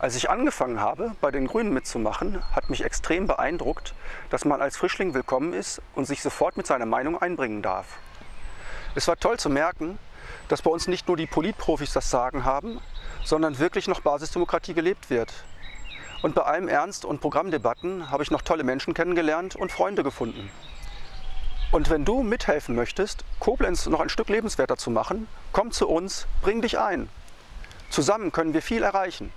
Als ich angefangen habe, bei den Grünen mitzumachen, hat mich extrem beeindruckt, dass man als Frischling willkommen ist und sich sofort mit seiner Meinung einbringen darf. Es war toll zu merken, dass bei uns nicht nur die Politprofis das Sagen haben, sondern wirklich noch Basisdemokratie gelebt wird. Und bei allem Ernst und Programmdebatten habe ich noch tolle Menschen kennengelernt und Freunde gefunden. Und wenn du mithelfen möchtest, Koblenz noch ein Stück lebenswerter zu machen, komm zu uns, bring dich ein. Zusammen können wir viel erreichen.